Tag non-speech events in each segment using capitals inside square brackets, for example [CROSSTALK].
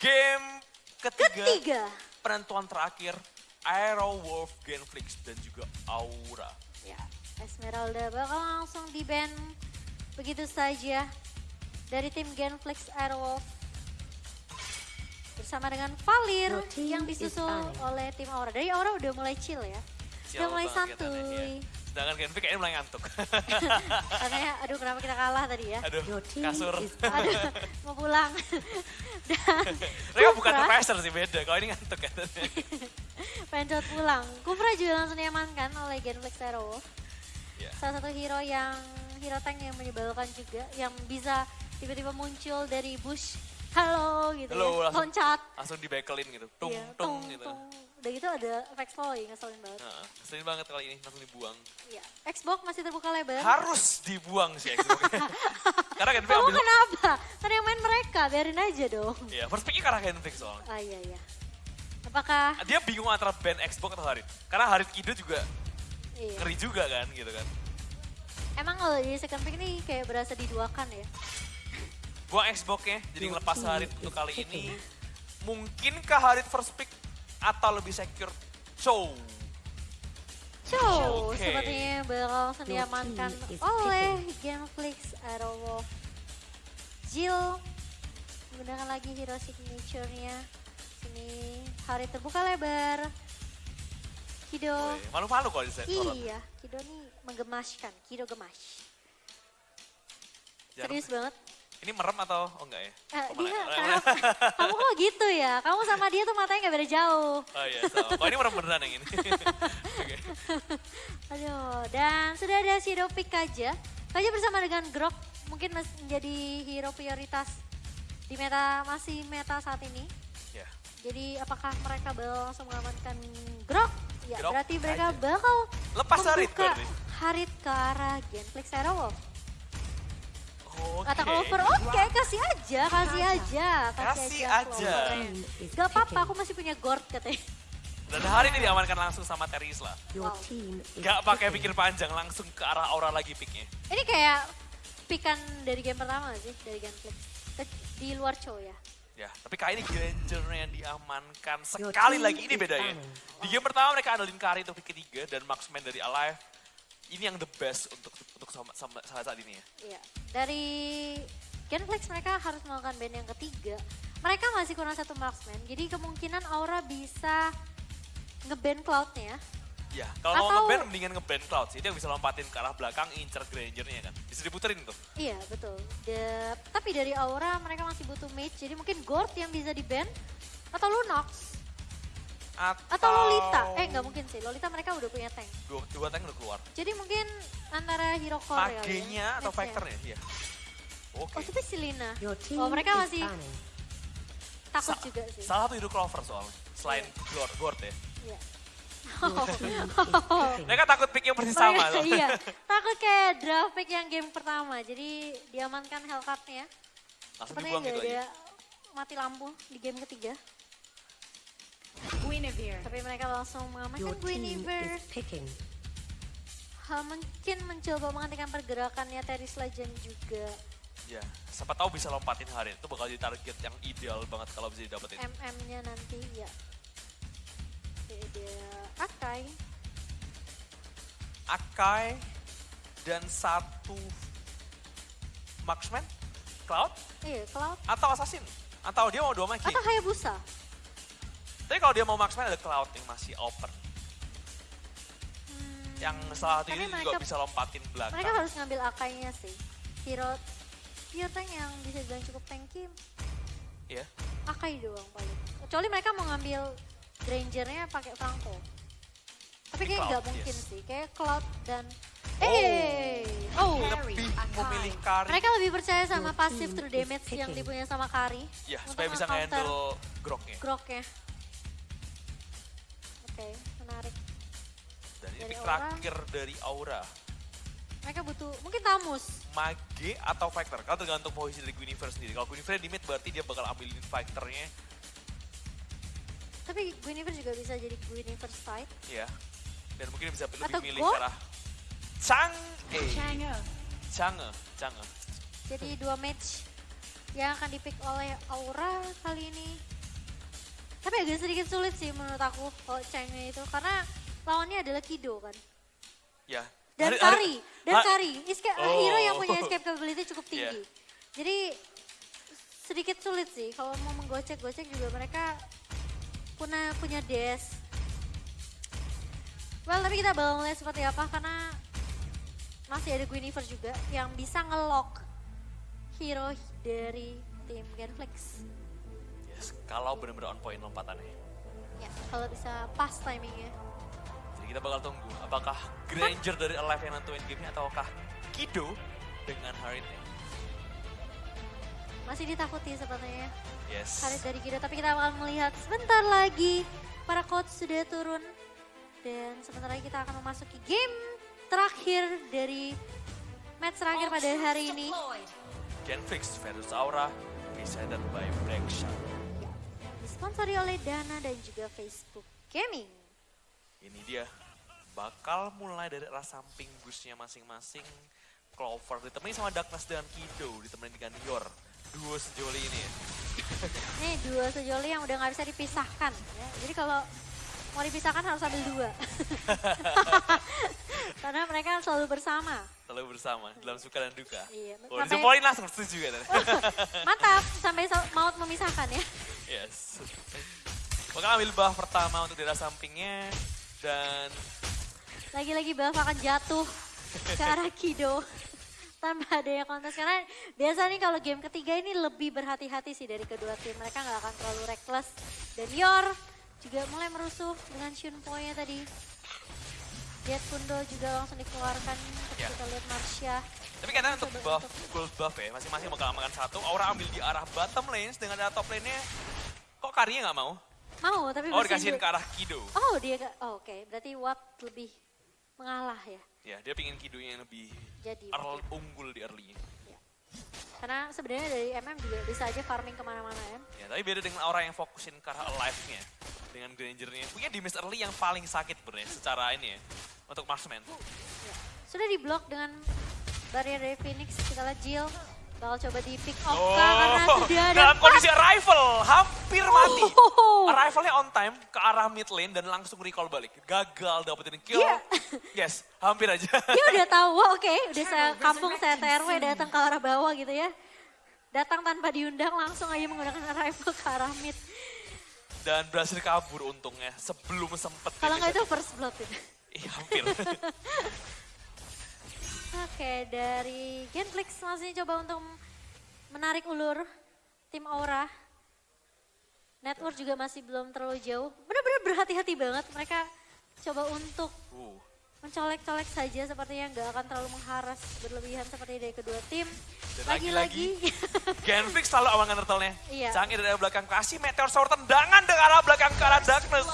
Game ketiga, Ketiga. penentuan terakhir Aero Wolf, Genflix, dan juga Aura. Ya, Esmeralda bakal langsung di ban begitu saja dari tim Genflix Airwolf bersama dengan Valir yang is disusul oleh tim Aura. Dari Aura udah mulai chill ya. Udah mulai santuy. ya. Sedangkan Genflix kayaknya mulai ngantuk. [LAUGHS] Katanya, aduh kenapa kita kalah tadi ya. Aduh, team kasur. is Aduh, [LAUGHS] mau pulang. [LAUGHS] Dan Mereka bukan profesor sih, beda. Kalau ini ngantuk katanya. pengen cepet pulang. Kufra juga langsung diamankan oleh Genflix Airwolf. Ya. Salah satu hero yang, hero tank yang menyebalkan juga. Yang bisa tiba-tiba muncul dari bush. Halo gitu Halo, ya. langsung- Loncat. Langsung dibekelin gitu. Tung, Iya, tung, gitu. Udah gitu ada slowing, ngeselin banget. Nah, ngeselin banget kali ini, langsung dibuang. Iya. Xbox masih terbuka lebar. Harus dibuang sih Xbox. [LAUGHS] Karena Genflix Kamu ambil... kenapa? Kan yang main mereka, biarin aja dong. Iya, first picknya karena Genflix soalnya. Ah iya iya. Apakah Dia bingung antara band Xbox atau Harit. Karena Harit Kido juga iya. ngeri juga kan gitu kan. Emang kalau di second pick ini kayak berasa diduakan ya? Buang Xbox-nya, jadi ngelepas team Harit is untuk kali ini. picking. Mungkinkah Harit first pick atau lebih secure? Show. Show Oke. sepertinya bakal langsung Your diamankan oleh Gameflix Aerowolf. Jill menggunakan lagi hero signature-nya. Sini hari terbuka lebar. Kido. Malu-malu kalau di. Iya, Kido nih menggemaskan. Kido gemas. Serius banget. Ini merem atau oh enggak ya? Eh, Oh, dia, kenapa? Kamu kok gitu ya? Kamu sama dia tuh matanya gak beda jauh. Oh iya, sama. Oh ini merem beneran yang ini. [LAUGHS] Oke. Aduh, dan sudah ada Shadow Pick Kaja. Kaja bersama dengan Grok mungkin menjadi hero prioritas di meta masih meta saat ini. Ya. Jadi apakah mereka bakal langsung mengamankan Grok? Ya, Grok berarti mereka Kaja. bakal Lepas Harit membuka berarti. Harit ke arah Genflix Aerowolf. Oke. Kata Clover, oke kasih aja, kasih aja. Kasih aja. Is Gak apa-apa, aku masih punya Gord katanya. Dan hari ini diamankan langsung sama Terisla. Wow. Gak pakai pikir panjang, langsung ke arah Aura lagi picknya. Ini kayak pikan dari game pertama sih, dari. Ke- Di luar show ya. Ya, tapi kali ini Granger yang diamankan sekali lagi ini bedanya. Di game pertama mereka andalin Kari untuk pick ketiga dan Marksman dari Alive. Ini yang the best untuk untuk sama, sama saat, saat ini ya. Iya. Dari Genflex mereka harus melakukan band yang ketiga. Mereka masih kurang satu marksman, jadi kemungkinan Aura bisa ngeband Cloud-nya. Ya, kalau mau Atau- ngeband mendingan ngeband Cloud sih. Dia bisa lompatin ke arah belakang, incer Grangernya kan. Bisa diputerin tuh. Iya, betul. The- tapi dari Aura mereka masih butuh mage, jadi mungkin Gord yang bisa di band atau Lunox Atau, atau Lolita. Eh, nggak mungkin sih. Lolita mereka udah punya tank. Dua, dua tank udah keluar. Jadi mungkin antara hero core ya, Magenya atau mage-nya. Factornya? Iya. Oke. Oh, tapi si Lina. Your team Oh, mereka masih takut Sa- juga sih. Salah satu hero Clover soalnya. Selain Gord, Gord ya. Iya. Is picking. Mereka takut pick yang persis sama. Mereka- loh. iya, [LAUGHS] takut kayak draft pick yang game pertama. Jadi diamankan Hellcat-nya. Langsung Sepertinya dibuang nggak gitu ada aja. mati lampu di game ketiga. Guinevere. Tapi mereka langsung mengamankan Guinevere. Ha, mungkin mencoba menghentikan pergerakannya Teris Legend juga. Ya, siapa tahu bisa lompatin hari itu bakal jadi target yang ideal banget kalau bisa didapetin. MM-nya nanti ya. Oke, Ada Akai. Akai dan satu marksman, Cloud Iya, Cloud. atau Assassin atau dia mau dua making. Atau Hayabusa. Tapi kalau dia mau marksman ada Cloud yang masih open. Hmm, Yang salah satu ini juga mereka- bisa lompatin belakang. mereka harus ngambil Akainya sih. Hero pure tank yang bisa dibilang cukup tanky Iya. Akai doang paling. Kecuali mereka mau ngambil Grangernya pakai Franco. Tapi kayak nggak mungkin yes. sih. Kayak Cloud dan Oh. Eh, oh. Harry, Lebih Akai. memilih Kari. Mereka lebih percaya sama team true damage yang dipunya sama Kari. Ya, supaya bisa nge-handle groknya. Groknya. Oke, menarik. Dan ini Dari pick Aura. terakhir dari Aura. Mereka butuh mungkin Tamus. Mage atau Factor? Kalau tergantung posisi dari Guinevere sendiri. Kalau Guinevere di mid berarti dia bakal ambilin Factornya. Tapi Guinevere juga bisa jadi Guinevere side. Ya. Dan mungkin bisa lebih Atau milih arah Chang eh Chang'e. Change, Change. Jadi dua match yang akan dipick oleh Aura kali ini. Tapi agak sedikit sulit sih menurut aku kalau Changnya itu. Karena lawannya adalah Kido kan. Ya. Dan Hari- hari- Kari. Dan Kari. Escape, Oh. Hero yang punya escape capability cukup Iya. tinggi. Jadi sedikit sulit sih. Kalau mau menggocek-gocek juga mereka punya punya dash. Well, tapi kita bakal melihat seperti apa karena masih ada Guinevere juga yang bisa ngelock hero dari tim Genflix. Kalau benar-benar on point lompatannya. Ya, kalau bisa pas timingnya. Jadi kita bakal tunggu apakah Granger dari Alive yang nentuin gamenya ataukah Kido dengan Haritnya. Masih ditakuti sepertinya. Yes. Harit dari Kido, tapi kita akan melihat sebentar lagi para coach sudah turun. Dan sebentar lagi kita akan memasuki game terakhir dari match terakhir pada hari ini. Genflix versus Aura, presented by Black Shot. Disponsori oleh Dana dan juga Facebook Gaming. Ini dia, bakal mulai dari arah samping busnya masing-masing. Clover ditemani sama Darkness dan Kido, ditemani dengan Yor. Duo sejoli ini ya. [LAUGHS] Nih dua sejoli yang udah nggak bisa dipisahkan. Ya. Jadi kalau mau dipisahkan harus ambil dua. [LAUGHS] Karena mereka selalu bersama. Selalu bersama, dalam suka dan duka. Iya, Oh, sampai- langsung setuju kan? [LAUGHS] Mantap, sampai sa- maut memisahkan ya. Yes. Bakal ambil buff pertama untuk daerah sampingnya. Dan Lagi-lagi Balf akan jatuh ke arah Kido. Tanpa adanya kontes. Karena biasa nih kalau game ketiga ini lebih berhati-hati sih dari kedua tim. Mereka nggak akan terlalu reckless. Dan Yor juga mulai merusuh dengan Shunpo-nya tadi. Jet Kundo juga langsung dikeluarkan. Ya. kita lihat Marsha. Tapi katanya untuk buff, gold buff ya, masing-masing bakal makan satu. Aura ambil di arah bottom lane, dengan arah top lane-nya, kok Karinya nggak mau? Mau tapi Oh, dikasihin ke arah Kido. Oh dia ke, oh, oke berarti Watt lebih mengalah ya. Ya, dia pingin Kido yang lebih Jadi earl, unggul di early. karena sebenarnya dari MM juga bisa aja farming ke mana-mana ya. Ya, tapi beda dengan Aura yang fokusin ke arah alive-nya. Dengan Granger-nya. Punya damage early yang paling sakit sebenarnya secara ini ya. Untuk marksman. Sudah diblok dengan barrier dari Phoenix. Kita lihat Jill bakal coba di pick off Oh, kah karena sudah ada dalam kondisi arrival, hampir mati. Oh. Arrivalnya on time ke arah mid lane dan langsung recall balik. Gagal dapetin kill. Iya. Yes, hampir aja. Dia udah tahu, wah oke, udah saya kampung saya TRW datang ke arah bawah gitu ya. Datang tanpa diundang langsung aja menggunakan arrival ke arah mid. Dan berhasil kabur untungnya sebelum sempet. Kalau nggak itu first blood itu. Iya, hampir. [LAUGHS] Oke, dari Genflix masih coba untuk menarik ulur tim Aura. Network juga masih belum terlalu jauh. Benar-benar berhati-hati banget mereka coba untuk uh, mencolek-colek saja sepertinya nggak akan terlalu mengharas berlebihan seperti dari kedua tim. Lagi-lagi, [LAUGHS] Genflix selalu amankan turtle-nya. Iya. Canggih dari belakang kasih meteor shower tendangan dari arah belakang ke arah darkness.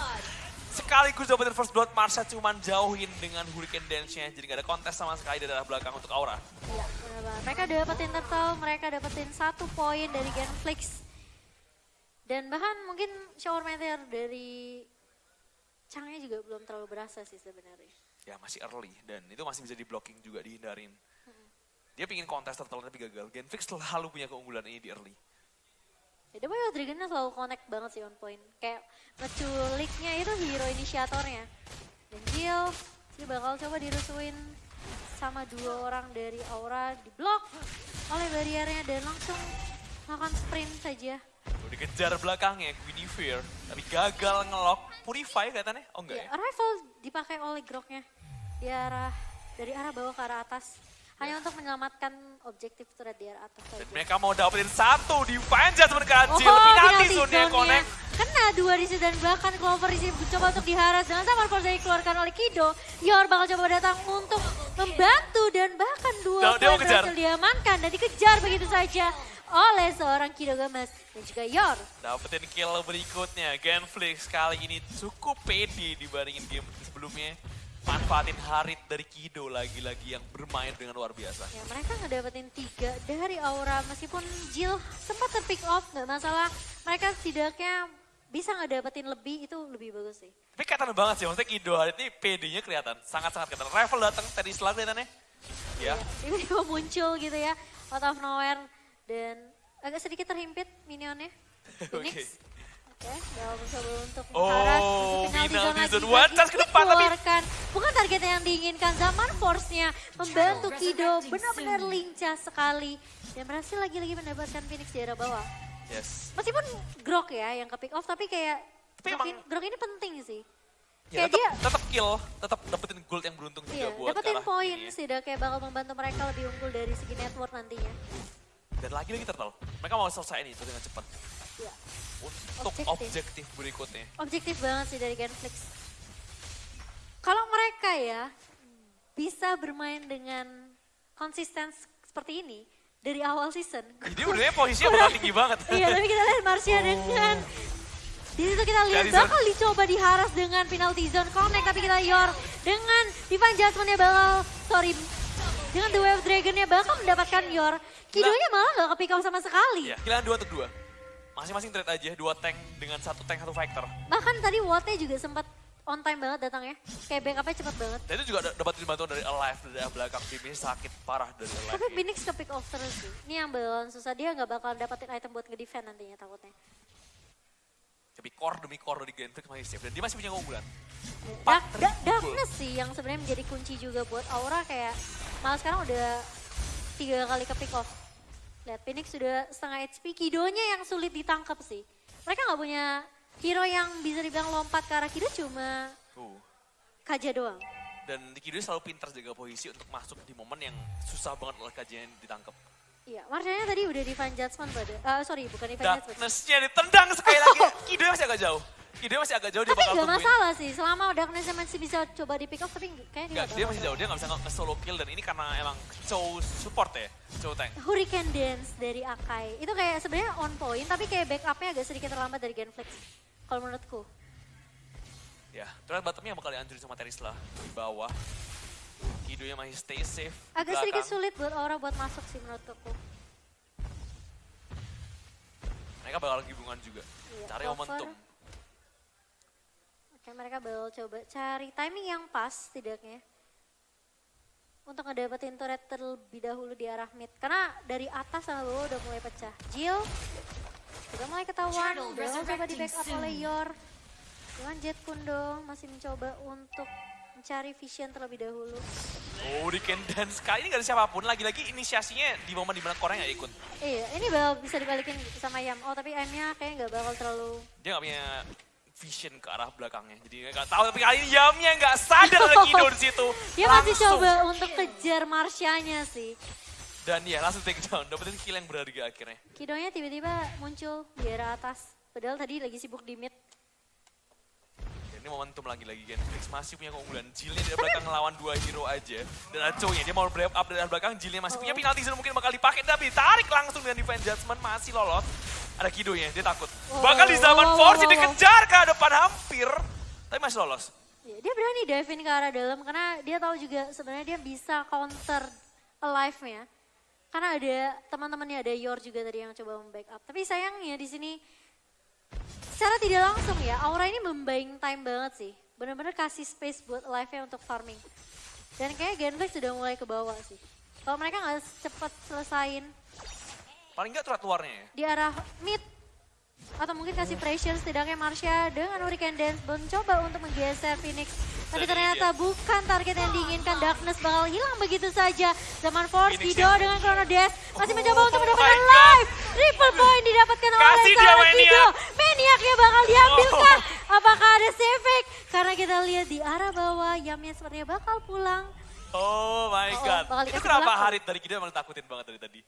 Sekaligus dapetin first blood, Marsha cuman jauhin dengan hurricane dance-nya. Jadi gak ada kontes sama sekali dari arah belakang untuk Aura. Iya, benar banget. Mereka dapetin turtle, mereka dapetin satu poin dari Genflix. Dan bahkan mungkin shower meteor dari Changnya juga belum terlalu berasa sih sebenarnya. Ya masih early dan itu masih bisa di blocking juga dihindarin. Dia pingin kontes turtle tapi gagal. Genflix selalu punya keunggulan ini di early. Ya, of Dragon-nya selalu connect banget sih on point. Kayak ngeculiknya itu hero inisiatornya. Dan Jill, sih bakal coba dirusuin sama dua orang dari Aura di blok oleh barriernya dan langsung melakukan sprint saja. Tuh, dikejar belakangnya Guinevere tapi gagal ngelok Purify kelihatannya. Oh enggak Ya, ya? arrival dipakai oleh groknya di arah dari arah bawah ke arah atas. Hanya untuk menyelamatkan objektif arah atas Dan saja. mereka mau dapetin satu di Judgment kecil. Oh, penalti zone-nya connect. Kena dua di dan bahkan Clover di sini coba untuk diharas dengan sama force yang dikeluarkan oleh Kido. Yor bakal coba datang untuk membantu dan bahkan dua Dia- dia berhasil diamankan dan dikejar begitu saja oleh seorang Kido Gamas dan juga Yor. Dapetin kill berikutnya. Genflix kali ini cukup pede dibandingin game sebelumnya. Manfaatin Harit dari Kido lagi-lagi yang bermain dengan luar biasa. Ya mereka ngedapetin tiga dari Aura meskipun Jill sempat terpick off nggak masalah. Mereka setidaknya bisa ngedapetin lebih itu lebih bagus sih. Tapi kelihatan banget sih, maksudnya Kido Harit ini PD-nya kelihatan. Sangat-sangat kelihatan. Rival datang tadi setelah kelihatannya. Ya, [LAUGHS] tiba-tiba muncul gitu ya out of nowhere dan agak sedikit terhimpit minionnya. [LAUGHS] Oke, Oke, Bel mencoba untuk Oh, mengharas musuh penalti zone. One chance ke depan, tapi-. Bukan target yang diinginkan. Zaman Force-nya membantu Kido benar-benar lincah sekali. Dan berhasil lagi-lagi mendapatkan Phoenix di arah bawah. Yes. Meskipun Grok ya yang ke pick off, tapi kayak Tapi Grok, emang- ini, Grok ini penting sih. Ya, Kayak tetap, dia tetap kill, tetap dapetin gold yang beruntung juga iya, buat dapetin poin ya. sih, udah kayak bakal membantu mereka lebih unggul dari segi network nantinya. Dan lagi-lagi turtle. Mereka mau selesai ini itu dengan cepat. Iya. Untuk Objektif. objektif berikutnya. Objektif banget sih dari Genflix. Mereka ya bisa bermain dengan konsisten seperti ini dari awal season. Jadi udah posisinya bakal tinggi banget. iya, tapi kita lihat Marcia dengan di situ kita lihat bakal dicoba diharas dengan penalty zone connect tapi kita Yor dengan Divine Judgment-nya bakal sorry dengan The Wave Dragon-nya bakal mendapatkan Yor. Kidonya malah gak ke pick up sama sekali. Iya, kehilangan dua untuk dua. Masing-masing trade aja, dua tank dengan satu tank, satu fighter. Bahkan tadi Watt-nya juga sempat on time banget datang ya. Kayak backupnya cepet banget. Dan itu juga da- dapat bantuan dari Alive, dari belakang tim ini sakit parah dari Alive. Tapi Phoenix ke pick off terus sih. Ini yang bakalan susah. Dia nggak bakal dapetin item buat nge-defend nantinya takutnya. Tapi core demi core dari Genflix masih safe. Dan dia masih punya keunggulan. Dark, da- darkness sih yang sebenarnya menjadi kunci juga buat Aura kayak malah sekarang udah tiga kali ke pick off. Lihat Phoenix sudah setengah HP. Kidonya yang sulit ditangkap sih. Mereka nggak punya hero yang bisa dibilang lompat ke arah Kido cuma Tuh. Kaja doang. Dan Kido selalu pintar jaga posisi untuk masuk di momen yang susah banget oleh kajian ditangkap. Iya, Marshallnya tadi udah Divine Judgment pada. eh sorry, bukan Divine Judgment. Darkness-nya ditendang sekali lagi. [LAUGHS] Kido masih agak jauh. Kido masih agak jauh, dia Tapi bakal tungguin. masalah sih, selama Darkness masih bisa coba di pick off, tapi kayaknya dia nggak dia masih jauh, dia nggak bisa nge-solo kill dan ini karena emang show support ya, show tank. Hurricane Dance dari Akai. Itu kayak sebenarnya on point, tapi kayak backupnya agak sedikit terlambat dari Genflix. Kalau menurutku. Ya, terus bottomnya bakal dihancurin sama Terisla di bawah. Kidonya masih stay safe. Agak sedikit belakang. sulit buat Aura buat masuk sih menurutku. Mereka bakal gabungan juga. Iya, Cari cover. momentum. Oke, mereka bakal coba cari timing yang pas setidaknya. Untuk ngedapetin turret terlebih dahulu di arah mid. Karena dari atas sama bawah udah mulai pecah. Jill udah mulai ketahuan. Udah coba di backup oleh Yor. Cuman Jet pun dong masih mencoba untuk mencari vision terlebih dahulu. Oh, di Dance kali ini gak ada siapa pun. Lagi-lagi inisiasinya di momen di mana Korea gak ikut. Iya, ini bakal bisa dibalikin sama Yam. Oh, tapi Yamnya kayaknya nggak bakal terlalu... Dia gak punya vision ke arah belakangnya. Jadi gak tahu, tapi kali ini Yamnya gak sadar ada Kido di situ. [LAUGHS] Dia masih coba untuk kejar Marsyanya sih. Dan ya langsung take down, dapetin kill yang berharga akhirnya. Kidonya tiba-tiba muncul di arah atas. Padahal tadi lagi sibuk di mid. Dan ini momentum lagi-lagi Genflix masih punya keunggulan. Jillnya dari belakang ngelawan dua hero aja. Dan Aco-nya dia mau break up dari belakang, Jillnya masih punya Oh. penalti zone mungkin bakal dipakai. Tapi tarik langsung dengan Divine Judgment masih lolos. Ada Kidonya, dia takut. Bakal di zaman wow, Force dikejar ke depan hampir. Tapi masih lolos. Ya, dia berani dive in ke arah dalam karena dia tahu juga sebenarnya dia bisa counter alive-nya. Karena ada teman-temannya ada Yor juga tadi yang coba membackup. Tapi sayangnya di sini secara tidak langsung ya, Aura ini membuying time banget sih. Bener-bener kasih space buat alive-nya untuk farming. Dan kayaknya Genflix sudah mulai ke bawah sih. Kalau mereka nggak cepet selesain Paling nggak turat luarnya ya. di arah mid atau mungkin kasih pressure setidaknya Marsha dengan Hurricane Dance mencoba untuk menggeser Phoenix. Tapi ternyata bukan target yang diinginkan. Darkness bakal hilang begitu saja. Zaman Force, Kido yang- dengan Chrono Dash masih Oh mencoba untuk mendapatkan live. Triple point didapatkan oleh seorang Maniac. Kido. Maniacnya bakal diambil Oh. kah? Apakah ada Sefik? Karena kita lihat di arah bawah, Yamnya sepertinya bakal pulang. Oh my Oh, god. Itu kenapa. Harit dari Kido emang takutin banget dari tadi.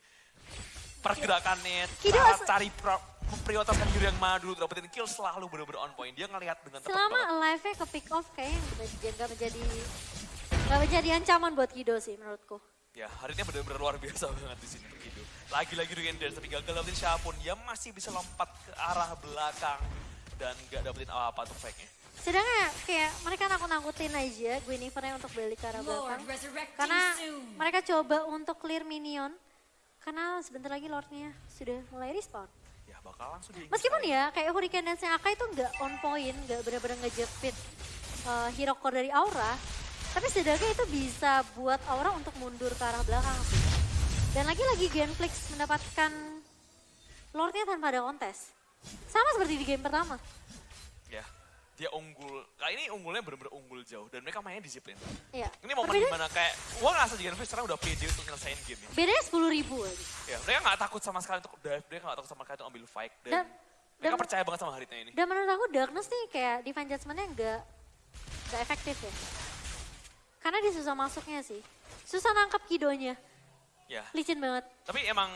Pergerakannya, cara cari pro- memprioritaskan diri yang madu, dapetin kill selalu bener-bener on point. Dia ngelihat dengan tepat Selama banget. alive-nya ke pick off kayaknya nggak menjadi nggak menjadi ancaman buat Kido sih menurutku. Ya, Haritnya bener-bener luar biasa [LAUGHS] banget di sini untuk Kido. Lagi-lagi Dance, tapi gagal dapetin siapa pun. Dia masih bisa lompat ke arah belakang dan gak dapetin apa-apa untuk fake-nya. Sedangkan kayak mereka nakut-nakutin aja Guinevere untuk balik ke arah belakang. Karena mereka coba untuk clear minion. Karena sebentar lagi Lordnya sudah mulai respawn. Ya, bakal langsung di Meskipun ya kayak Hurricane Dance yang Akai itu nggak on point, nggak benar-benar ngejepit uh, hero core dari Aura. Tapi setidaknya itu bisa buat Aura untuk mundur ke arah belakang sih. Dan lagi-lagi Genflix mendapatkan Lordnya tanpa ada kontes. Sama seperti di game pertama. Ya, dia unggul. Kali ini unggulnya bener-bener unggul jauh dan mereka mainnya disiplin. Iya. Ini momen Tapi di mana kayak, gua ngerasa Jigen Fish sekarang udah pede untuk nyelesain game ini. bedanya 10 ribu aja. Ya, mereka gak takut sama sekali untuk dive, mereka gak takut sama sekali untuk ambil fight. Dan, Dan, mereka dan, percaya banget sama Haritnya ini. dan menurut aku Darkness nih kayak defense judgment-nya nggak nggak efektif ya. Karena dia susah masuknya sih. Susah nangkap kidonya. Ya, Licin banget. tapi emang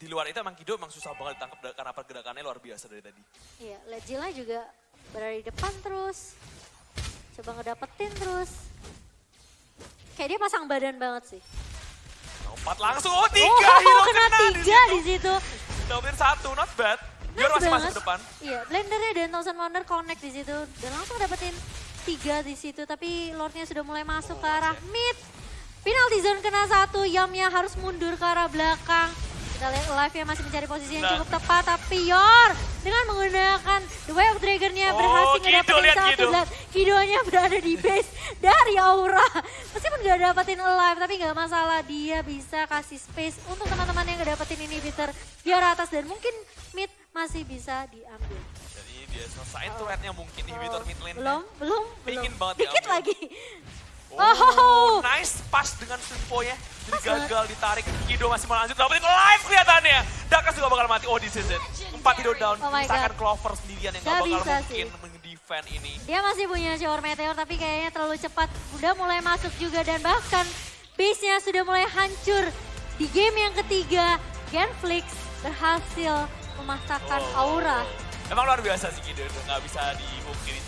di luar itu emang Kido emang susah banget ditangkap karena pergerakannya luar biasa dari tadi. Iya, Lejila juga berada di depan terus. Coba ngedapetin terus. Kayak dia pasang badan banget sih. Empat langsung, oh tiga, oh, hero [LAUGHS] kena kena tiga di situ. Dapetin satu, not bad. Nice masih masuk ke depan. Iya, blendernya dan Thousand Wonder connect di situ dan langsung dapetin tiga di situ. Tapi Lordnya sudah mulai masuk Oh, ke arah mid. Penalty zone kena satu, Yamnya harus mundur ke arah belakang. Kita lihat live-nya masih mencari posisi yang Nah. cukup tepat, tapi Yor dengan menggunakan The Way of Dragon-nya Oh, berhasil lihat satu. Kido. Lihat, Kidonya berada di base dari Aura. Meskipun gak dapetin alive, tapi gak masalah. Dia bisa kasih space untuk teman-teman yang gak dapetin inhibitor arah atas. Dan mungkin mid masih bisa diambil. Jadi dia selesain turretnya mungkin inhibitor mid lane. Belum, belum, belum. Banget Dikit diambil. lagi. Oh, Oh. nice pass dengan simponya. Jadi Pas gagal ditarik. Kido masih mau lanjut. Dapetin live kelihatannya. Dakas juga bakal mati. Oh, this is it. Empat Kido down. Oh Misalkan. Clover sendirian yang gak, Gak bakal bisa mungkin sih. meng-defend ini. Dia masih punya shower meteor tapi kayaknya terlalu cepat. Udah mulai masuk juga dan bahkan base-nya sudah mulai hancur. Di game yang ketiga, Genflix berhasil memasakkan Oh. Aura. Emang luar biasa sih Kido itu. Gak bisa dimungkiri.